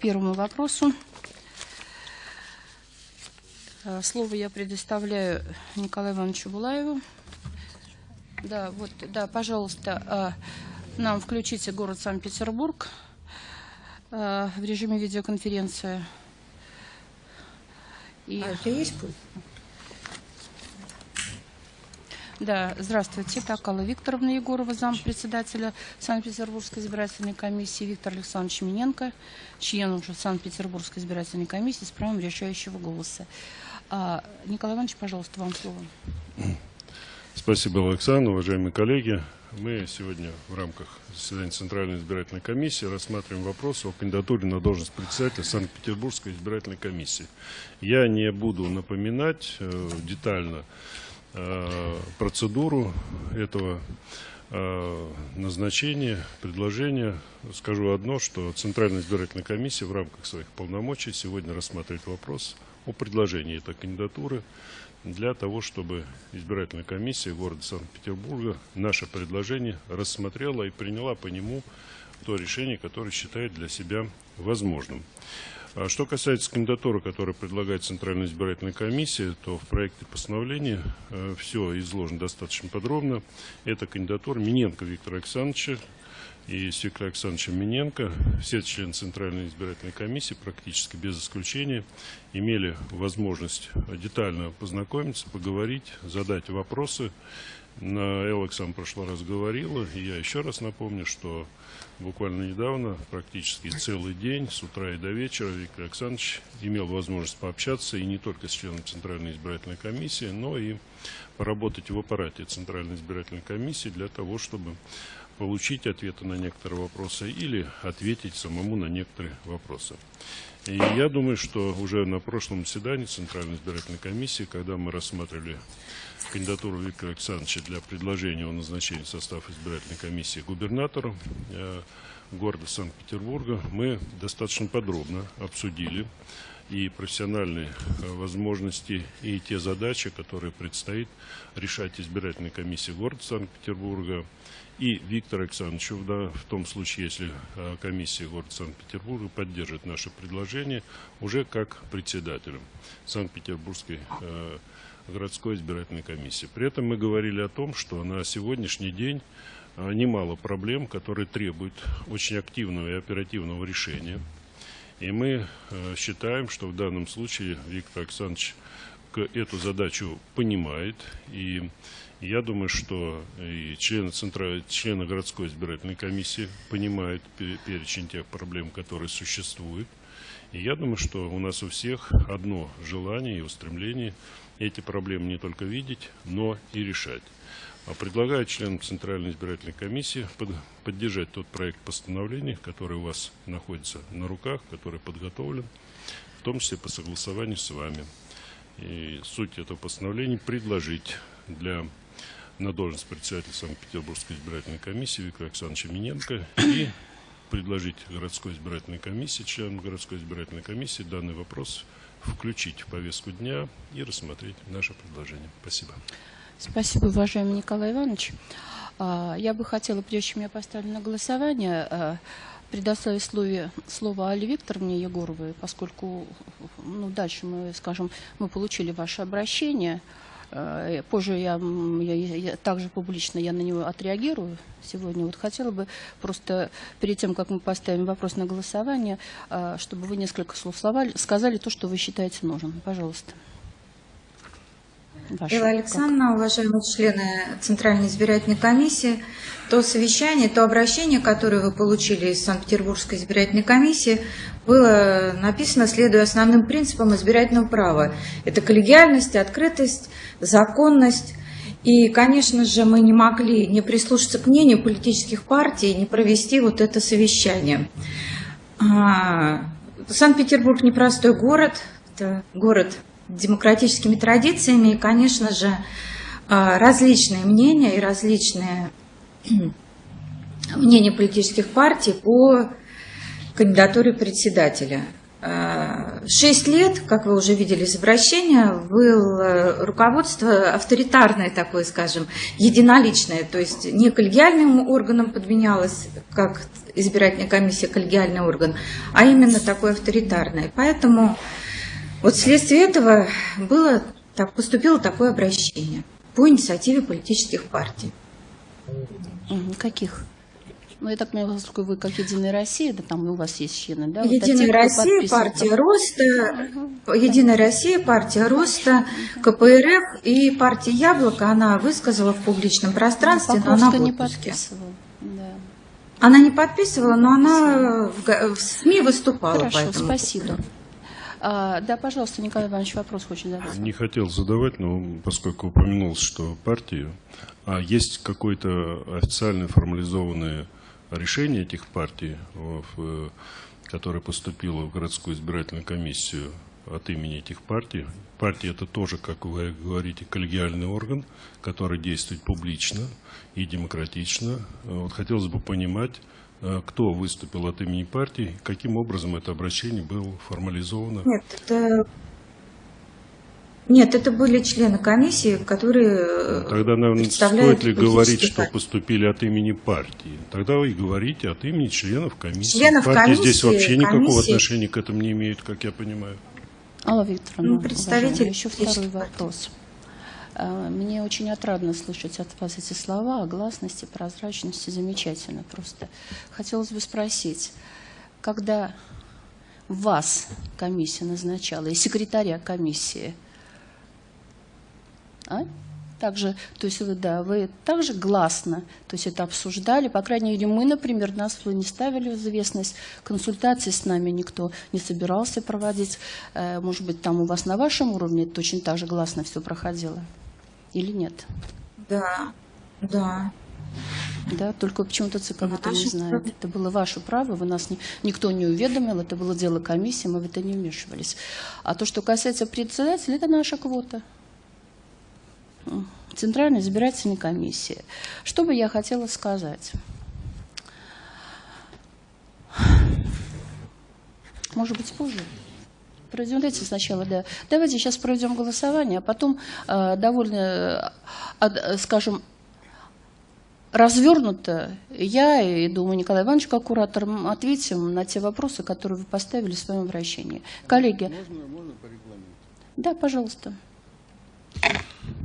первому вопросу. Э, Слово я предоставляю Николаю Ивановичу Булаеву. Да, вот, да, пожалуйста, э, нам включите город Санкт-Петербург э, в режиме видеоконференции. И... А у тебя есть пульт? Да, здравствуйте. Так, Алла Викторовна Егорова, зам председателя Санкт-Петербургской избирательной комиссии, Виктор Александрович Миненко, член уже Санкт-Петербургской избирательной комиссии с правом решающего голоса. А, Николай Иванович, пожалуйста, вам слово. Спасибо, Александр. Уважаемые коллеги, мы сегодня в рамках заседания Центральной избирательной комиссии рассматриваем вопрос о кандидатуре на должность председателя Санкт-Петербургской избирательной комиссии. Я не буду напоминать э, детально процедуру этого э, назначения, предложения. Скажу одно, что Центральная избирательная комиссия в рамках своих полномочий сегодня рассматривает вопрос о предложении этой кандидатуры для того, чтобы избирательная комиссия города Санкт-Петербурга наше предложение рассмотрела и приняла по нему то решение, которое считает для себя возможным. А Что касается кандидатуры, которую предлагает Центральная избирательная комиссия, то в проекте постановления э, все изложено достаточно подробно. Это кандидатура Миненко Виктора Александровича, и с Виктором Александровичем Миненко, все члены Центральной избирательной комиссии, практически без исключения, имели возможность детально познакомиться, поговорить, задать вопросы. На Элоксам в прошлый раз говорила, я еще раз напомню, что буквально недавно, практически целый день, с утра и до вечера, Виктор Александрович имел возможность пообщаться и не только с членом Центральной избирательной комиссии, но и поработать в аппарате Центральной избирательной комиссии для того, чтобы получить ответы на некоторые вопросы или ответить самому на некоторые вопросы. И я думаю, что уже на прошлом заседании Центральной избирательной комиссии, когда мы рассматривали кандидатуру Виктора Александровича для предложения о назначении состава избирательной комиссии губернатору э, города Санкт-Петербурга, мы достаточно подробно обсудили и профессиональные э, возможности, и те задачи, которые предстоит решать избирательной комиссии города Санкт-Петербурга, и Виктор Александрович, да, в том случае, если э, комиссия города Санкт-Петербурга поддержит наше предложение, уже как председателем Санкт-Петербургской э, городской избирательной комиссии. При этом мы говорили о том, что на сегодняшний день э, немало проблем, которые требуют очень активного и оперативного решения. И мы считаем, что в данном случае Виктор Александрович эту задачу понимает и я думаю, что и члены, центра, члены городской избирательной комиссии понимают перечень тех проблем, которые существуют. И я думаю, что у нас у всех одно желание и устремление эти проблемы не только видеть, но и решать. А предлагаю членам Центральной избирательной комиссии под, поддержать тот проект постановления, который у вас находится на руках, который подготовлен, в том числе по согласованию с вами. И суть этого постановления предложить для на должность председателя Санкт-Петербургской избирательной комиссии Виктора Александровича Миненко и предложить городской избирательной комиссии, членам городской избирательной комиссии данный вопрос включить в повестку дня и рассмотреть наше предложение. Спасибо. Спасибо, уважаемый Николай Иванович. А, я бы хотела, прежде чем я поставлю на голосование, а, предоставить слове, слово Али Викторовне Егоровой, поскольку ну, дальше мы, скажем, мы получили ваше обращение, позже я, я, я также публично я на него отреагирую сегодня. Вот хотела бы просто перед тем, как мы поставим вопрос на голосование, э, чтобы вы несколько слов сказали то, что вы считаете нужным. Пожалуйста. Ваша, Элла Александровна, уважаемые члены Центральной избирательной комиссии, то совещание, то обращение, которое вы получили из Санкт-Петербургской избирательной комиссии, было написано, следуя основным принципам избирательного права. Это коллегиальность, открытость, законность. И, конечно же, мы не могли не прислушаться к мнению политических партий, не провести вот это совещание. А, Санкт-Петербург непростой город, это город демократическими традициями, и, конечно же, а, различные мнения и различные мнения политических партий по кандидатуре председателя. А, Шесть лет, как вы уже видели из обращения, было руководство авторитарное такое, скажем, единоличное, то есть не коллегиальным органом подменялось, как избирательная комиссия коллегиальный орган, а именно такое авторитарное. Поэтому вот вследствие этого было, так, поступило такое обращение по инициативе политических партий. Каких? Ну, я так понимаю, поскольку вы как Единая Россия, да там у вас есть члены, да? Единая вот, Россия, партия Роста, угу. Единая Россия, партия Роста, КПРФ и партия Яблоко, она высказала в публичном пространстве, но она не подписывала. Да. Она не подписывала, но она в, в СМИ выступала. Хорошо, спасибо. А, да, пожалуйста, Николай Иванович, вопрос хочет задать. Не хотел задавать, но поскольку упомянулось, что партия, а есть какой-то официально формализованный решение этих партий, которое поступило в городскую избирательную комиссию от имени этих партий. Партии это тоже, как вы говорите, коллегиальный орган, который действует публично и демократично. Вот хотелось бы понимать, кто выступил от имени партии, каким образом это обращение было формализовано. Нет, это нет, это были члены комиссии, которые э, Тогда, наверное, стоит ли говорить, что поступили от имени партии? Тогда вы и говорите от имени членов комиссии. Членов партии комиссии, здесь вообще никакого комиссии. отношения к этому не имеет, как я понимаю. Алла Викторовна, ну, представитель еще второй вопрос. А, мне очень отрадно слышать от вас эти слова о гласности, прозрачности. Замечательно просто. Хотелось бы спросить, когда вас комиссия назначала и секретаря комиссии – а? Также, то есть вы, да, вы также гласно, то есть это обсуждали, по крайней мере, мы, например, нас вы не ставили в известность, консультации с нами никто не собирался проводить, э, может быть, там у вас на вашем уровне точно так же гласно все проходило или нет? Да, да. Да, только почему-то ЦК об этом не знает. Это было ваше право, вы нас не, никто не уведомил, это было дело комиссии, мы в это не вмешивались. А то, что касается председателя, это наша квота. Центральной избирательной комиссии. Что бы я хотела сказать? Может быть, позже? Проведем, дайте сначала, да. Давайте сейчас проведем голосование, а потом э, довольно, э, скажем, развернуто я и, думаю, Николай Иванович, как куратор, ответим на те вопросы, которые вы поставили в своем обращении. Коллеги. Можно, можно по регламенту? Да, пожалуйста.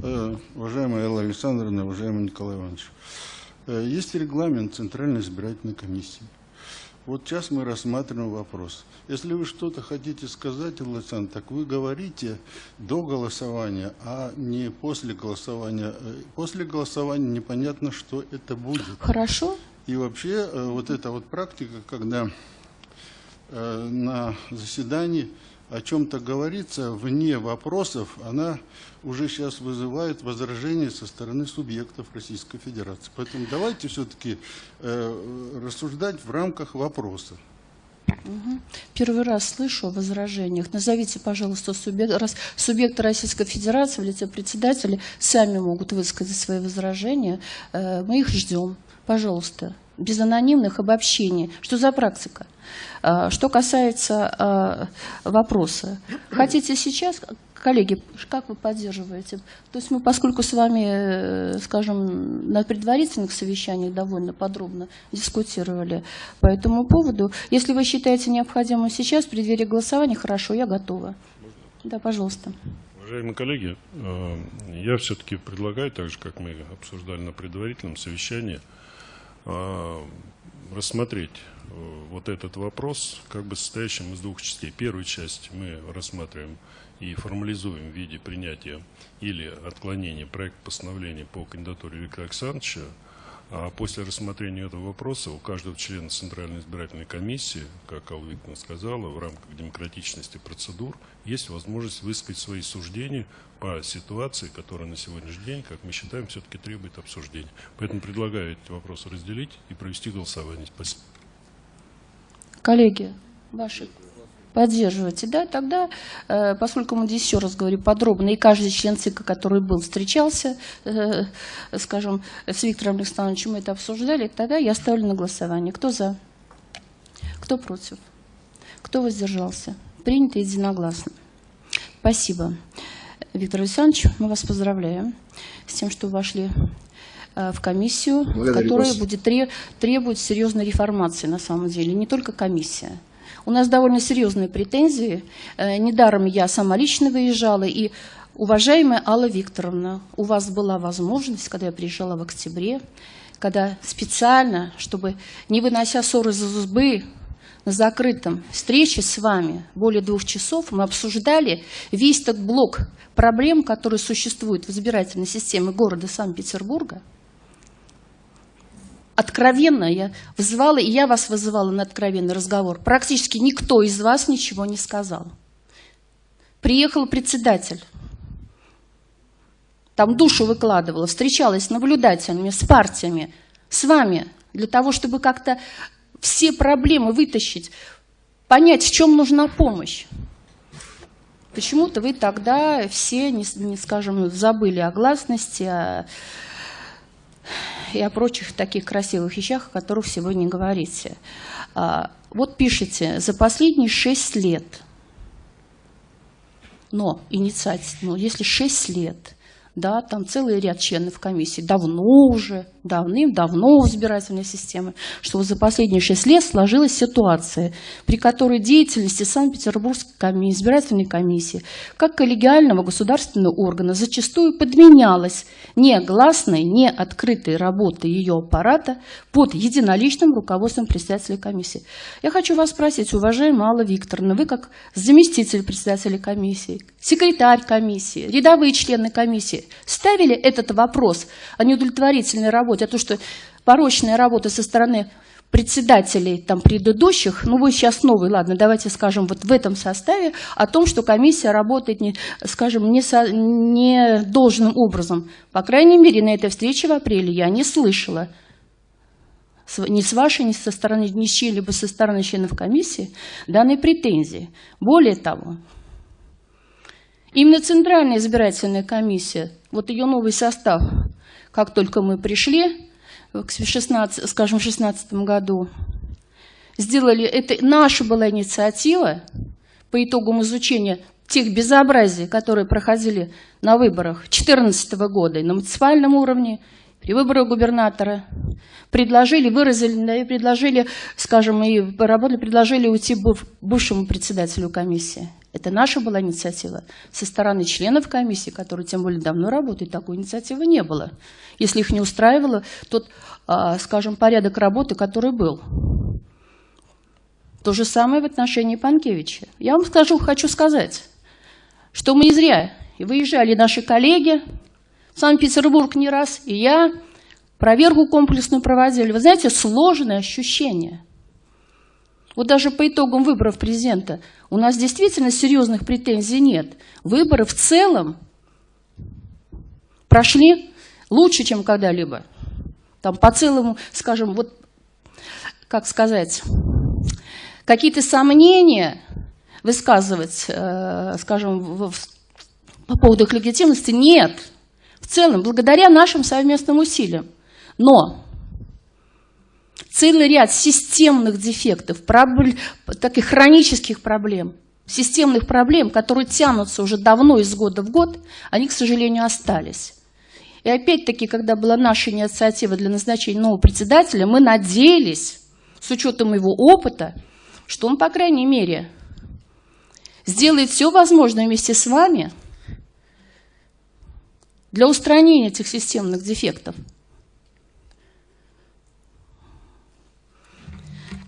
Э, уважаемая Элла Александровна, уважаемый Николай Иванович, э, есть регламент Центральной избирательной комиссии. Вот сейчас мы рассматриваем вопрос. Если вы что-то хотите сказать, Элла Александровна, так вы говорите до голосования, а не после голосования. Э, после голосования непонятно, что это будет. Хорошо. И вообще вот эта вот практика, когда на заседании о чем-то говорится вне вопросов, она уже сейчас вызывает возражения со стороны субъектов Российской Федерации. Поэтому давайте все-таки э, рассуждать в рамках вопроса. Первый раз слышу о возражениях. Назовите, пожалуйста, субъект, раз, субъекты Российской Федерации в лице председателей сами могут высказать свои возражения. Э, мы их ждем. Пожалуйста, без анонимных обобщений. Что за практика? Э, что касается э, вопроса. Хотите сейчас, коллеги, как вы поддерживаете? То есть мы, поскольку с вами, э, скажем, на предварительных совещаниях довольно подробно дискутировали по этому поводу, если вы считаете необходимым сейчас, в преддверии голосования, хорошо, я готова. Да, пожалуйста. Уважаемые коллеги, я все-таки предлагаю, так же, как мы обсуждали на предварительном совещании, рассмотреть Э, вот этот вопрос, как бы состоящим из двух частей. Первую часть мы рассматриваем и формализуем в виде принятия или отклонения проекта постановления по кандидатуре Виктора Александровича, а после рассмотрения этого вопроса у каждого члена Центральной избирательной комиссии, как Алла сказала, в рамках демократичности процедур, есть возможность высказать свои суждения по ситуации, которая на сегодняшний день, как мы считаем, все-таки требует обсуждения. Поэтому предлагаю эти вопросы разделить и провести голосование. Спасибо. Коллеги, ваши поддерживаете, да, тогда, э, поскольку мы здесь еще раз говорю подробно, и каждый член ЦИКа, который был, встречался, э, скажем, с Виктором Александровичем, мы это обсуждали, тогда я ставлю на голосование. Кто за? Кто против? Кто воздержался? Принято единогласно. Спасибо. Виктор Александрович, мы вас поздравляем с тем, что вошли э, в комиссию, Благодарю которая вас. будет тре- требовать серьезной реформации на самом деле, не только комиссия. У нас довольно серьезные претензии. Э, Недаром я сама лично выезжала. И, уважаемая Алла Викторовна, у вас была возможность, когда я приезжала в октябре, когда специально, чтобы не вынося ссоры из избы, на закрытом встрече с вами более двух часов мы обсуждали весь тот блок проблем, которые существуют в избирательной системе города Санкт-Петербурга. Откровенно я вызывала, и я вас вызывала на откровенный разговор. Практически никто из вас ничего не сказал. Приехал председатель. Там душу выкладывала, встречалась с наблюдателями, с партиями, с вами, для того, чтобы как-то все проблемы вытащить, понять, в чем нужна помощь. Почему-то вы тогда все, не, не скажем, забыли о гласности о- и о прочих таких красивых вещах, о которых сегодня говорите. А, вот пишите, за последние шесть лет, но инициатив, ну, если шесть лет, да, там целый ряд членов комиссии, давно уже, давным-давно в избирательной системе, что за последние шесть лет сложилась ситуация, при которой деятельности Санкт-Петербургской коми- избирательной комиссии, как коллегиального государственного органа, зачастую подменялась негласной, не открытой работой ее аппарата под единоличным руководством председателя комиссии. Я хочу вас спросить, уважаемая Алла Викторовна, вы как заместитель председателя комиссии, секретарь комиссии, рядовые члены комиссии ставили этот вопрос о неудовлетворительной работе, о том, что порочная работа со стороны председателей там предыдущих, ну вы сейчас новый, ладно, давайте скажем вот в этом составе, о том, что комиссия работает, не, скажем, не, со- не должным образом. По крайней мере, на этой встрече в апреле я не слышала ни с вашей, ни со стороны, ни с чьей-либо со стороны членов комиссии данной претензии. Более того, именно Центральная избирательная комиссия, вот ее новый состав, как только мы пришли, в 16, скажем, в 2016 году, сделали, это наша была инициатива по итогам изучения тех безобразий, которые проходили на выборах 2014 года на муниципальном уровне, при выборах губернатора, предложили, выразили, предложили, скажем, и поработали, предложили уйти быв- бывшему председателю комиссии. Это наша была инициатива. Со стороны членов комиссии, которые тем более давно работают, такой инициативы не было. Если их не устраивало тот, а, скажем, порядок работы, который был. То же самое в отношении Панкевича. Я вам скажу, хочу сказать, что мы не зря выезжали наши коллеги в Санкт-Петербург не раз, и я проверку комплексную проводили. Вы знаете, сложное ощущение. Вот даже по итогам выборов президента у нас действительно серьезных претензий нет. Выборы в целом прошли лучше, чем когда-либо. Там по целому, скажем, вот, как сказать, какие-то сомнения высказывать, э, скажем, в- в- по поводу их легитимности нет. В целом, благодаря нашим совместным усилиям. Но целый ряд системных дефектов, пробл- таких хронических проблем, системных проблем, которые тянутся уже давно из года в год, они, к сожалению, остались. И опять-таки, когда была наша инициатива для назначения нового председателя, мы надеялись, с учетом его опыта, что он, по крайней мере, сделает все возможное вместе с вами для устранения этих системных дефектов.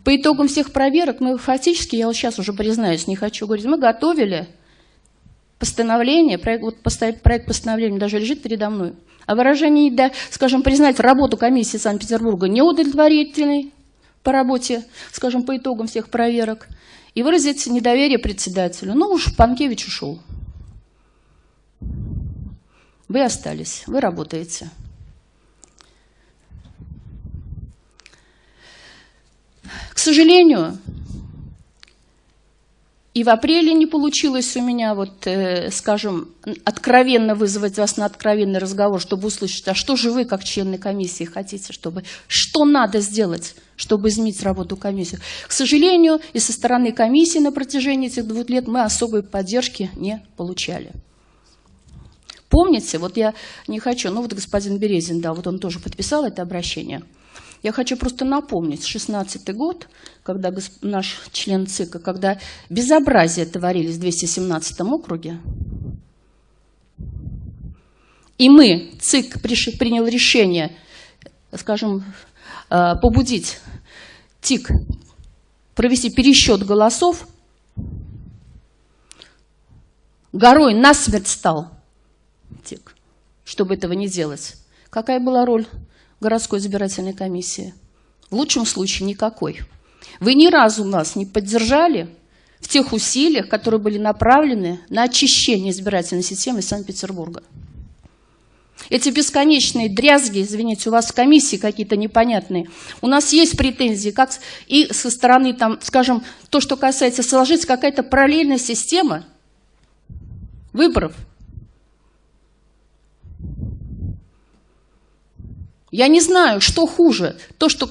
По итогам всех проверок мы фактически, я вот сейчас уже признаюсь, не хочу говорить, мы готовили постановление, проект, вот поста- проект постановления даже лежит передо мной, о выражении, да, скажем, признать работу комиссии Санкт-Петербурга неудовлетворительной по работе, скажем, по итогам всех проверок, и выразить недоверие председателю. Ну уж Панкевич ушел. Вы остались, вы работаете. К сожалению, И в апреле не получилось у меня, вот, э, скажем, откровенно вызвать вас на откровенный разговор, чтобы услышать, а что же вы, как члены комиссии, хотите, чтобы, что надо сделать, чтобы изменить работу комиссии. К сожалению, и со стороны комиссии на протяжении этих двух лет мы особой поддержки не получали. Помните, вот я не хочу, ну вот господин Березин, да, вот он тоже подписал это обращение – я хочу просто напомнить, 16 год, когда наш член ЦИКа, когда безобразие творились в 217 округе, и мы, ЦИК, принял решение, скажем, э, побудить ТИК провести пересчет голосов, горой насмерть стал ТИК, чтобы этого не делать. Какая была роль городской избирательной комиссии? В лучшем случае никакой. Вы ни разу нас не поддержали в тех усилиях, которые были направлены на очищение избирательной системы Санкт-Петербурга. Эти бесконечные дрязги, извините, у вас в комиссии какие-то непонятные. У нас есть претензии, как и со стороны, там, скажем, то, что касается, сложиться какая-то параллельная система выборов – Я не знаю, что хуже. То, что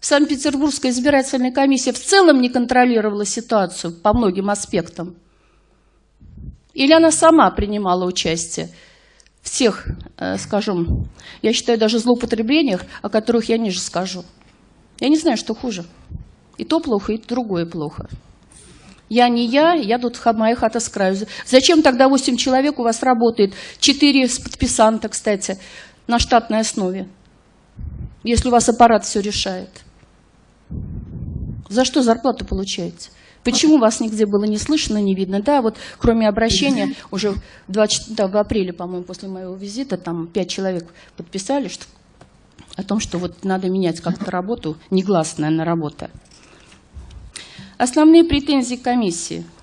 Санкт-Петербургская избирательная комиссия в целом не контролировала ситуацию по многим аспектам. Или она сама принимала участие в тех, э, скажем, я считаю, даже злоупотреблениях, о которых я ниже скажу. Я не знаю, что хуже. И то плохо, и другое плохо. Я не я, я тут моя хата с краю. Зачем тогда 8 человек у вас работает? 4 подписанта, кстати на штатной основе, если у вас аппарат все решает? За что зарплату получаете? Почему вас нигде было не слышно, не видно? Да, вот кроме обращения, уже 20, да, в апреле, по-моему, после моего визита, там пять человек подписали что, о том, что вот надо менять как-то работу, негласная на работа. Основные претензии комиссии –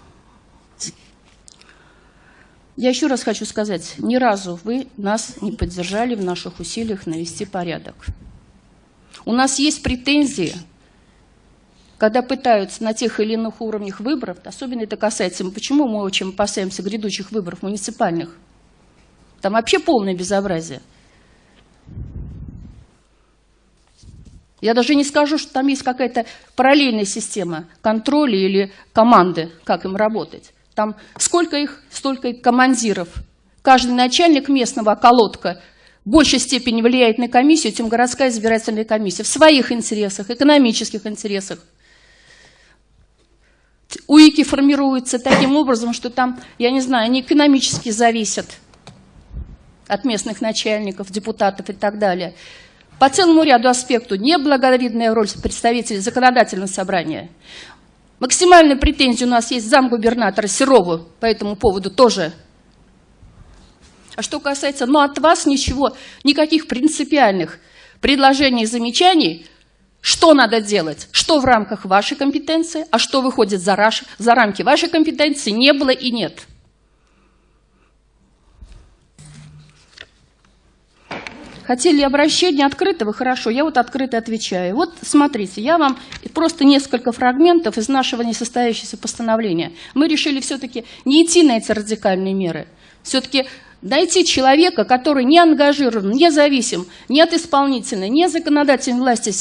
я еще раз хочу сказать, ни разу вы нас не поддержали в наших усилиях навести порядок. У нас есть претензии, когда пытаются на тех или иных уровнях выборов, особенно это касается, почему мы очень опасаемся грядущих выборов муниципальных, там вообще полное безобразие. Я даже не скажу, что там есть какая-то параллельная система контроля или команды, как им работать. Там сколько их, столько и командиров. Каждый начальник местного околотка в большей степени влияет на комиссию, чем городская избирательная комиссия. В своих интересах, экономических интересах. УИКи формируются таким образом, что там, я не знаю, они экономически зависят от местных начальников, депутатов и так далее. По целому ряду аспектов неблаговидная роль представителей законодательного собрания. Максимальная претензия у нас есть замгубернатора Серову по этому поводу тоже. А что касается, ну от вас ничего, никаких принципиальных предложений и замечаний, что надо делать, что в рамках вашей компетенции, а что выходит за, за рамки вашей компетенции, не было и нет. Хотели обращение открытого? Хорошо, я вот открыто отвечаю. Вот смотрите, я вам просто несколько фрагментов из нашего несостоящегося постановления. Мы решили все-таки не идти на эти радикальные меры. Все-таки найти человека, который не ангажирован, не зависим ни от исполнительной, ни от законодательной власти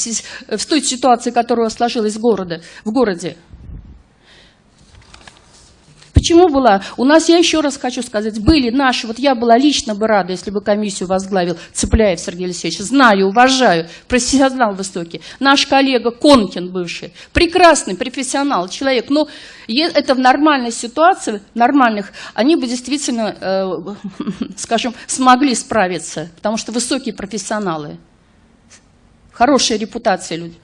в той ситуации, которая сложилась в, городе, в городе. Почему была? У нас, я еще раз хочу сказать, были наши, вот я была лично бы рада, если бы комиссию возглавил Цыпляев Сергей Алексеевич. Знаю, уважаю, профессионал высокий. Наш коллега Конкин бывший, прекрасный профессионал, человек. Но это в нормальной ситуации, нормальных, они бы действительно, э, скажем, смогли справиться, потому что высокие профессионалы, хорошая репутация люди.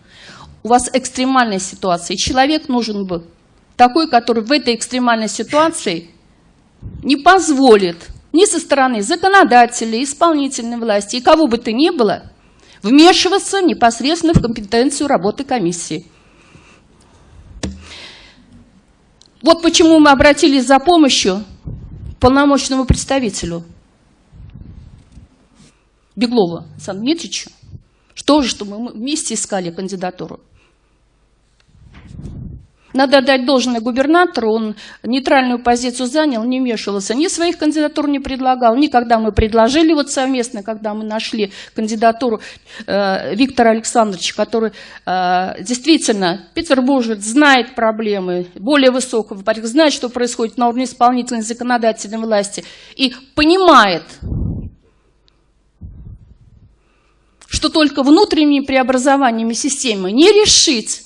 У вас экстремальная ситуация, и человек нужен бы такой, который в этой экстремальной ситуации не позволит ни со стороны законодателей, исполнительной власти и кого бы то ни было вмешиваться непосредственно в компетенцию работы комиссии. Вот почему мы обратились за помощью полномочному представителю Беглова Александру Дмитриевичу, что же, что мы вместе искали кандидатуру. Надо дать должное губернатору, он нейтральную позицию занял, не вмешивался, ни своих кандидатур не предлагал, ни когда мы предложили вот совместно, когда мы нашли кандидатуру э, Виктора Александровича, который э, действительно петербуржец, знает проблемы более высокого порядка, знает, что происходит на уровне исполнительной законодательной власти и понимает, что только внутренними преобразованиями системы не решить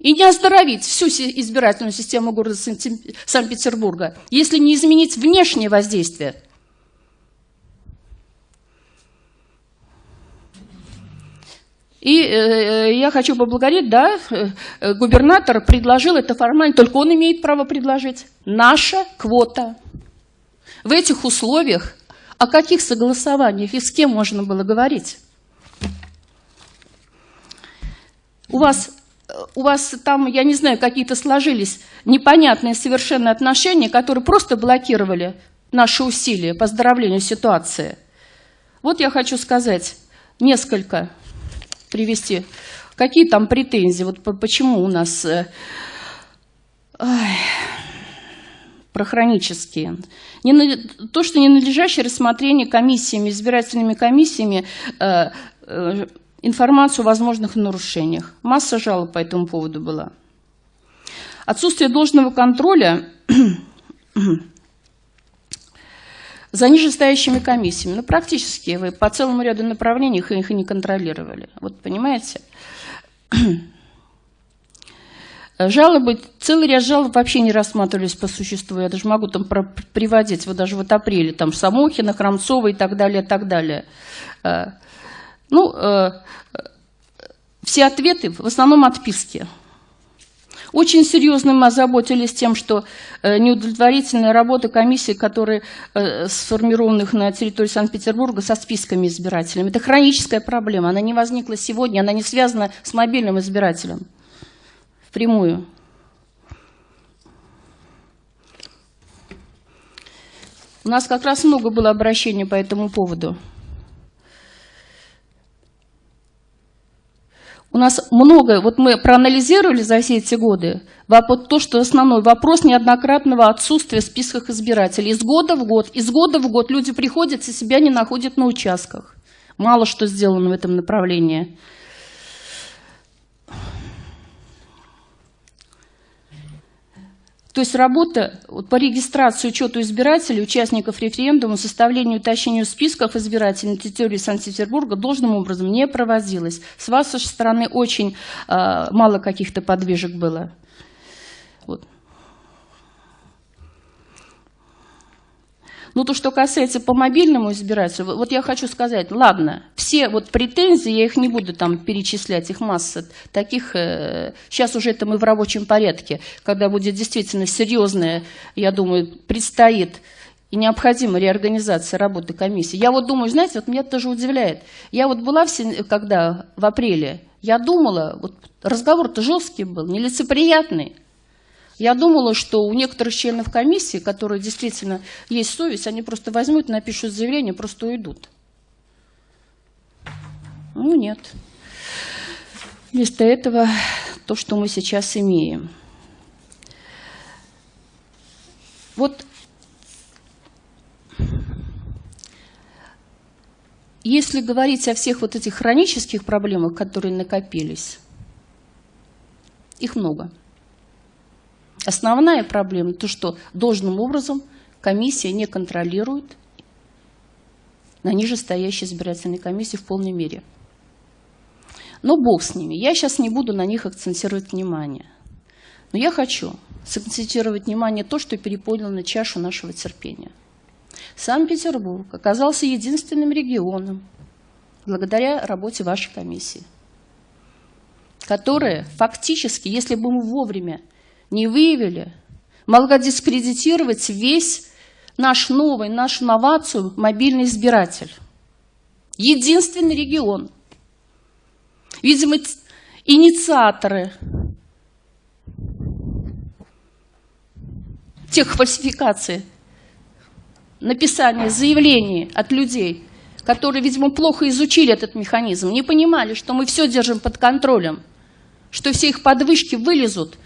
и не оздоровить всю избирательную систему города Санкт-Петербурга, если не изменить внешнее воздействие. И э, я хочу поблагодарить, да, э, губернатор предложил это формально, только он имеет право предложить. Наша квота. В этих условиях о каких согласованиях и с кем можно было говорить? У вас у вас там, я не знаю, какие-то сложились непонятные совершенно отношения, которые просто блокировали наши усилия по здоровлению ситуации. Вот я хочу сказать несколько, привести, какие там претензии, вот почему у нас э, ой, про хронические. Не, то, что ненадлежащее рассмотрение комиссиями, избирательными комиссиями э, э, информацию о возможных нарушениях. Масса жалоб по этому поводу была. Отсутствие должного контроля за нижестоящими комиссиями. Ну, практически вы по целому ряду направлений их, их и не контролировали. Вот понимаете? Жалобы, целый ряд жалоб вообще не рассматривались по существу. Я даже могу там приводить, вот даже вот апреле, там Самохина, Храмцова и так далее, и так далее. Э, ну, э, все ответы в основном отписки. Очень серьезно мы озаботились тем, что э, неудовлетворительная работа комиссии, которые э, сформированных на территории Санкт-Петербурга со списками избирателей. Это хроническая проблема, она не возникла сегодня, она не связана с мобильным избирателем впрямую. У нас как раз много было обращений по этому поводу. У нас много, вот мы проанализировали за все эти годы, вот то, что основной вопрос неоднократного отсутствия в списках избирателей. Из года в год, из года в год люди приходят и себя не находят на участках. Мало что сделано в этом направлении. То есть работа по регистрации, учету избирателей, участников референдума, составлению и уточнению списков избирателей на территории Санкт-Петербурга должным образом не проводилась. С вашей стороны очень э, мало каких-то подвижек было. Вот. Ну, то, что касается по мобильному избирателю, вот я хочу сказать, ладно, все вот претензии, я их не буду там перечислять, их масса таких, э, сейчас уже это мы в рабочем порядке, когда будет действительно серьезная, я думаю, предстоит и необходима реорганизация работы комиссии. Я вот думаю, знаете, вот меня тоже удивляет. Я вот была, в, когда в апреле, я думала, вот разговор-то жесткий был, нелицеприятный. Я думала, что у некоторых членов комиссии, которые действительно есть совесть, они просто возьмут, напишут заявление, просто уйдут. Ну, нет. Вместо этого то, что мы сейчас имеем. Вот если говорить о всех вот этих хронических проблемах, которые накопились, их много. Основная проблема, то что должным образом комиссия не контролирует на нижестоящей избирательной комиссии в полной мере. Но бог с ними. Я сейчас не буду на них акцентировать внимание. Но я хочу сакцентировать внимание то, что переполнило на чашу нашего терпения. Санкт-Петербург оказался единственным регионом, благодаря работе вашей комиссии, которая фактически, если бы мы вовремя не выявили, могла дискредитировать весь наш новый, нашу новацию мобильный избиратель. Единственный регион. Видимо, инициаторы тех фальсификаций, написания заявлений от людей, которые, видимо, плохо изучили этот механизм, не понимали, что мы все держим под контролем – что все их подвышки вылезут,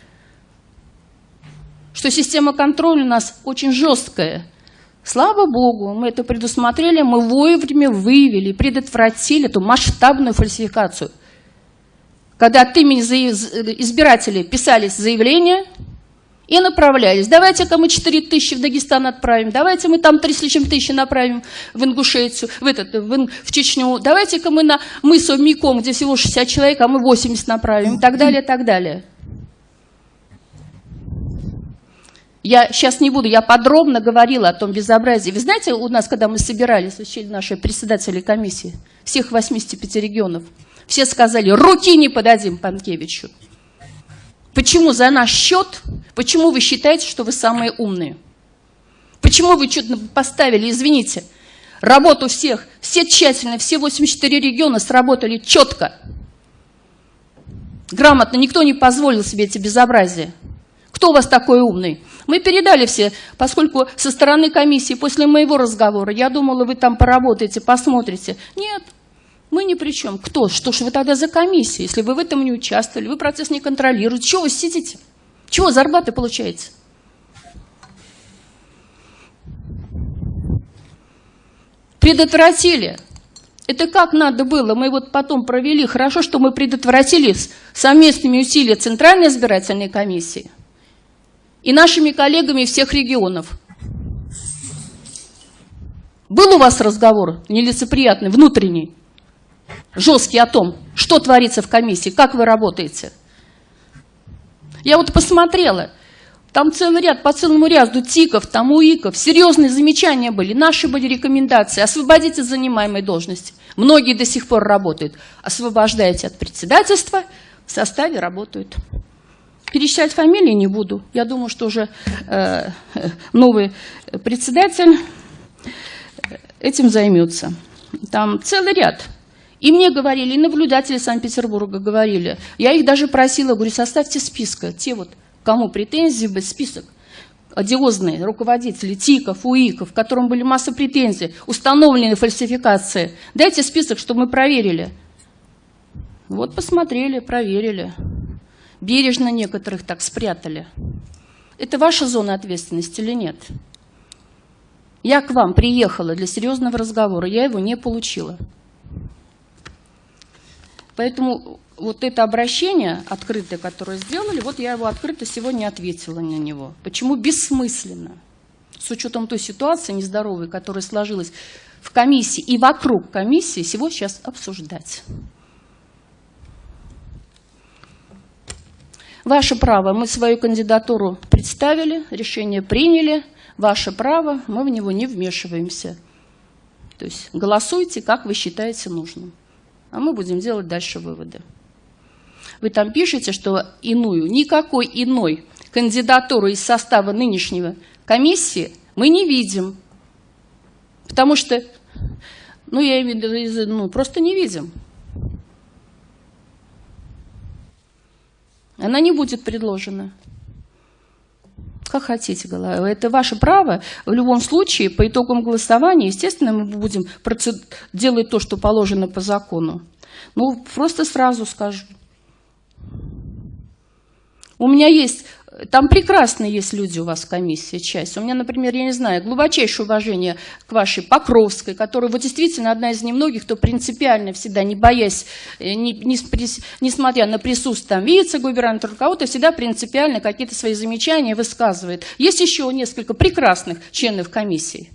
что система контроля у нас очень жесткая. Слава Богу, мы это предусмотрели, мы вовремя выявили, предотвратили эту масштабную фальсификацию. Когда от имени избирателей писались заявления и направлялись. Давайте-ка мы 4 тысячи в Дагестан отправим, давайте мы там 3 с лишним тысячи направим в Ингушетию, в, этот, в, в Чечню, давайте-ка мы на мыс Миком, где всего 60 человек, а мы 80 направим, и так далее, и так далее. Я сейчас не буду, я подробно говорила о том безобразии. Вы знаете, у нас, когда мы собирались, учили наши председатели комиссии, всех 85 регионов, все сказали, руки не подадим Панкевичу. Почему за наш счет, почему вы считаете, что вы самые умные? Почему вы что-то поставили, извините, работу всех, все тщательно, все 84 региона сработали четко, грамотно, никто не позволил себе эти безобразия. Кто у вас такой умный? Мы передали все, поскольку со стороны комиссии после моего разговора, я думала, вы там поработаете, посмотрите. Нет, мы ни при чем. Кто? Что ж вы тогда за комиссия, если вы в этом не участвовали, вы процесс не контролируете? Чего вы сидите? Чего зарплаты получаете? Предотвратили. Это как надо было? Мы вот потом провели. Хорошо, что мы предотвратили совместными усилиями Центральной избирательной комиссии и нашими коллегами всех регионов. Был у вас разговор нелицеприятный, внутренний, жесткий о том, что творится в комиссии, как вы работаете? Я вот посмотрела, там целый ряд, по целому ряду ТИКов, там УИКов, серьезные замечания были, наши были рекомендации, освободите занимаемой должности. Многие до сих пор работают. Освобождаете от председательства, в составе работают. Перечислять фамилии не буду. Я думаю, что уже э, новый председатель этим займется. Там целый ряд. И мне говорили, и наблюдатели Санкт-Петербурга говорили. Я их даже просила, говорю, составьте списка. Те вот, кому претензии быть, список одиозные руководители ТИКов, УИКов, которым были масса претензий, установлены фальсификации. Дайте список, чтобы мы проверили. Вот посмотрели, проверили бережно некоторых так спрятали. Это ваша зона ответственности или нет? Я к вам приехала для серьезного разговора, я его не получила. Поэтому вот это обращение открытое, которое сделали, вот я его открыто сегодня ответила на него. Почему бессмысленно? С учетом той ситуации нездоровой, которая сложилась в комиссии и вокруг комиссии, всего сейчас обсуждать. Ваше право, мы свою кандидатуру представили, решение приняли. Ваше право, мы в него не вмешиваемся. То есть голосуйте, как вы считаете нужным. А мы будем делать дальше выводы. Вы там пишете, что иную, никакой иной кандидатуры из состава нынешнего комиссии мы не видим. Потому что, ну, я имею в виду, ну, просто не видим. Она не будет предложена. Как хотите, это ваше право. В любом случае, по итогам голосования, естественно, мы будем делать то, что положено по закону. Ну, просто сразу скажу. У меня есть там прекрасные есть люди у вас в комиссии, часть. У меня, например, я не знаю, глубочайшее уважение к вашей Покровской, которая вот действительно одна из немногих, кто принципиально всегда, не боясь, э, не, не, несмотря на присутствие там вице-губернатора, кого-то всегда принципиально какие-то свои замечания высказывает. Есть еще несколько прекрасных членов комиссии.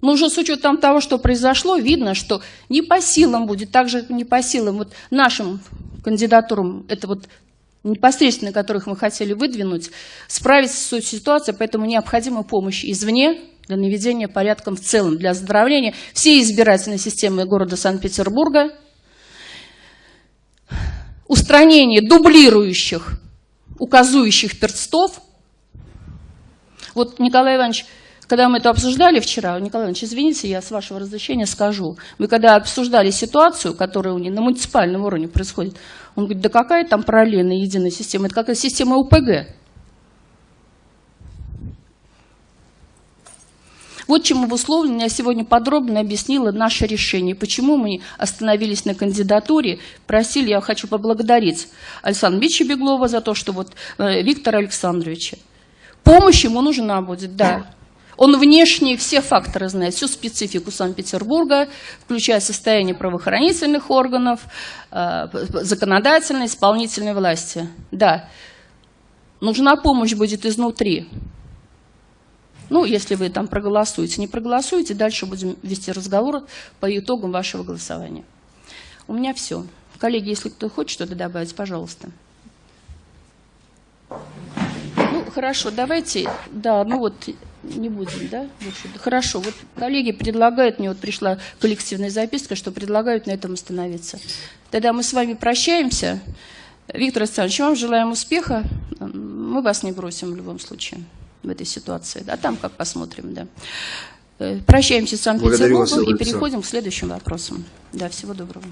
Но уже с учетом того, что произошло, видно, что не по силам будет, так же не по силам вот нашим кандидатурам, это вот непосредственно которых мы хотели выдвинуть, справиться с ситуацией, поэтому необходима помощь извне для наведения порядка в целом, для оздоровления всей избирательной системы города Санкт-Петербурга, устранение дублирующих, указующих перстов. Вот Николай Иванович когда мы это обсуждали вчера, Николай Иванович, извините, я с вашего разрешения скажу. Мы когда обсуждали ситуацию, которая у них на муниципальном уровне происходит, он говорит, да какая там параллельная единая система? Это какая система УПГ. Вот чем обусловлено, я сегодня подробно объяснила наше решение, почему мы остановились на кандидатуре. Просили, я хочу поблагодарить Александра Ильича Беглова за то, что вот э, Виктора Александровича. Помощь ему нужна будет, да. Он внешне все факторы знает, всю специфику Санкт-Петербурга, включая состояние правоохранительных органов, э, законодательной, исполнительной власти. Да, нужна помощь будет изнутри. Ну, если вы там проголосуете, не проголосуете, дальше будем вести разговор по итогам вашего голосования. У меня все. Коллеги, если кто хочет что-то добавить, пожалуйста. Ну, хорошо, давайте, да, ну вот, не будем, да? Хорошо, вот коллеги предлагают, мне вот пришла коллективная записка, что предлагают на этом остановиться. Тогда мы с вами прощаемся. Виктор Александрович, вам желаем успеха. Мы вас не бросим в любом случае в этой ситуации. А там как посмотрим, да. Э, Прощаемся с Санкт-Петербургом и переходим к следующим вопросам. Да, всего доброго.